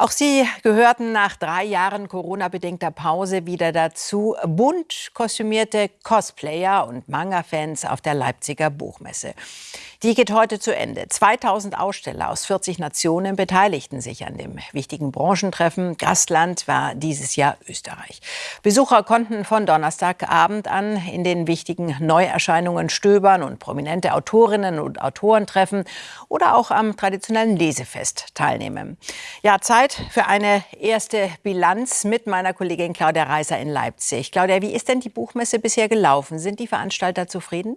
Auch sie gehörten nach drei Jahren Corona-bedingter Pause wieder dazu. Bunt kostümierte Cosplayer und Manga-Fans auf der Leipziger Buchmesse. Die geht heute zu Ende. 2000 Aussteller aus 40 Nationen beteiligten sich an dem wichtigen Branchentreffen. Gastland war dieses Jahr Österreich. Besucher konnten von Donnerstagabend an in den wichtigen Neuerscheinungen stöbern und prominente Autorinnen und Autoren treffen oder auch am traditionellen Lesefest teilnehmen. Ja, Zeit für eine erste Bilanz mit meiner Kollegin Claudia Reiser in Leipzig. Claudia, wie ist denn die Buchmesse bisher gelaufen? Sind die Veranstalter zufrieden?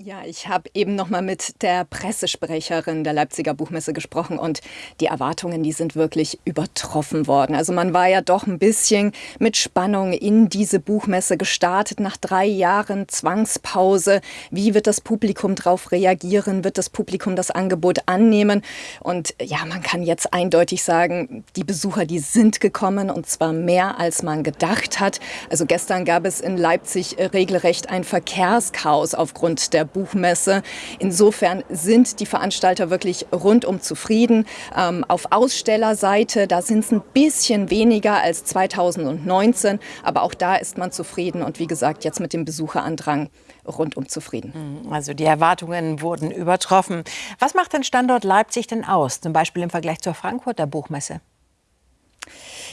Ja, ich habe eben noch mal mit der Pressesprecherin der Leipziger Buchmesse gesprochen und die Erwartungen, die sind wirklich übertroffen worden. Also man war ja doch ein bisschen mit Spannung in diese Buchmesse gestartet nach drei Jahren Zwangspause. Wie wird das Publikum darauf reagieren? Wird das Publikum das Angebot annehmen? Und ja, man kann jetzt eindeutig sagen, die Besucher, die sind gekommen und zwar mehr als man gedacht hat. Also gestern gab es in Leipzig regelrecht ein Verkehrschaos aufgrund der Buchmesse. Insofern sind die Veranstalter wirklich rundum zufrieden. Ähm, auf Ausstellerseite, da sind es ein bisschen weniger als 2019, aber auch da ist man zufrieden und wie gesagt, jetzt mit dem Besucherandrang rundum zufrieden. Mhm, also die Erwartungen wurden übertroffen. Was macht den Standort Leipzig denn aus, zum Beispiel im Vergleich zur Frankfurter Buchmesse?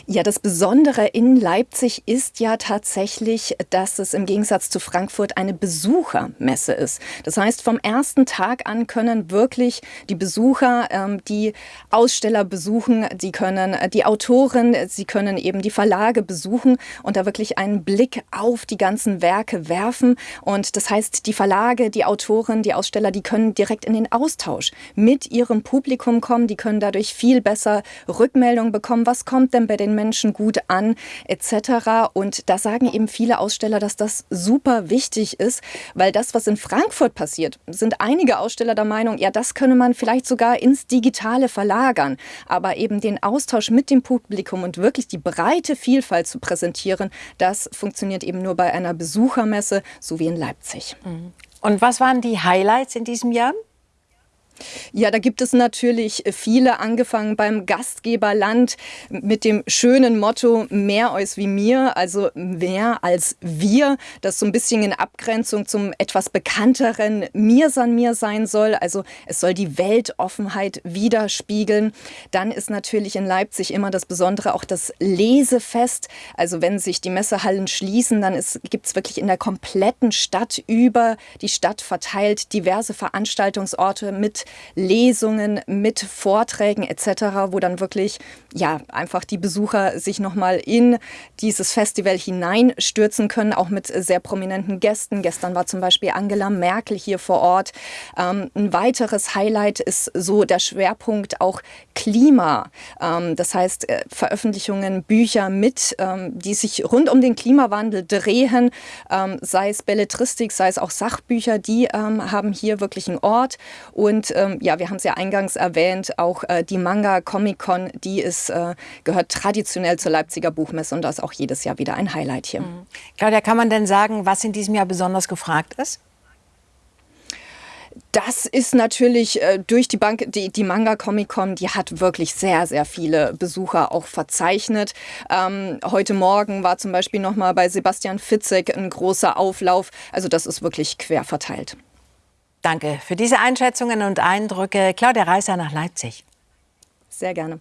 Ja, das Besondere in Leipzig ist ja tatsächlich, dass es im Gegensatz zu Frankfurt eine Besuchermesse ist. Das heißt, vom ersten Tag an können wirklich die Besucher ähm, die Aussteller besuchen, sie können äh, die Autoren, sie können eben die Verlage besuchen und da wirklich einen Blick auf die ganzen Werke werfen. Und das heißt, die Verlage, die Autoren, die Aussteller, die können direkt in den Austausch mit ihrem Publikum kommen, die können dadurch viel besser Rückmeldung bekommen. Was kommt denn bei den Menschen gut an, etc. Und da sagen eben viele Aussteller, dass das super wichtig ist, weil das, was in Frankfurt passiert, sind einige Aussteller der Meinung, ja, das könne man vielleicht sogar ins Digitale verlagern. Aber eben den Austausch mit dem Publikum und wirklich die breite Vielfalt zu präsentieren, das funktioniert eben nur bei einer Besuchermesse, so wie in Leipzig. Mhm. Und was waren die Highlights in diesem Jahr? Ja, da gibt es natürlich viele, angefangen beim Gastgeberland mit dem schönen Motto mehr als wie mir, also mehr als wir, das so ein bisschen in Abgrenzung zum etwas bekannteren Mir san mir sein soll. Also es soll die Weltoffenheit widerspiegeln. Dann ist natürlich in Leipzig immer das Besondere auch das Lesefest. Also wenn sich die Messehallen schließen, dann gibt es wirklich in der kompletten Stadt über die Stadt verteilt diverse Veranstaltungsorte mit Lesungen, mit Vorträgen etc., wo dann wirklich ja einfach die Besucher sich nochmal in dieses Festival hineinstürzen können, auch mit sehr prominenten Gästen. Gestern war zum Beispiel Angela Merkel hier vor Ort. Ähm, ein weiteres Highlight ist so der Schwerpunkt auch Klima. Ähm, das heißt äh, Veröffentlichungen, Bücher mit, ähm, die sich rund um den Klimawandel drehen, ähm, sei es Belletristik, sei es auch Sachbücher, die ähm, haben hier wirklich einen Ort und ähm, ja, wir haben es ja eingangs erwähnt, auch äh, die Manga Comic Con, die ist, äh, gehört traditionell zur Leipziger Buchmesse und das ist auch jedes Jahr wieder ein Highlight hier. Mhm. Claudia, kann man denn sagen, was in diesem Jahr besonders gefragt ist? Das ist natürlich äh, durch die Bank, die, die Manga Comic Con, die hat wirklich sehr, sehr viele Besucher auch verzeichnet. Ähm, heute Morgen war zum Beispiel noch mal bei Sebastian Fitzek ein großer Auflauf. Also das ist wirklich quer verteilt. Danke für diese Einschätzungen und Eindrücke. Claudia Reißer nach Leipzig. Sehr gerne.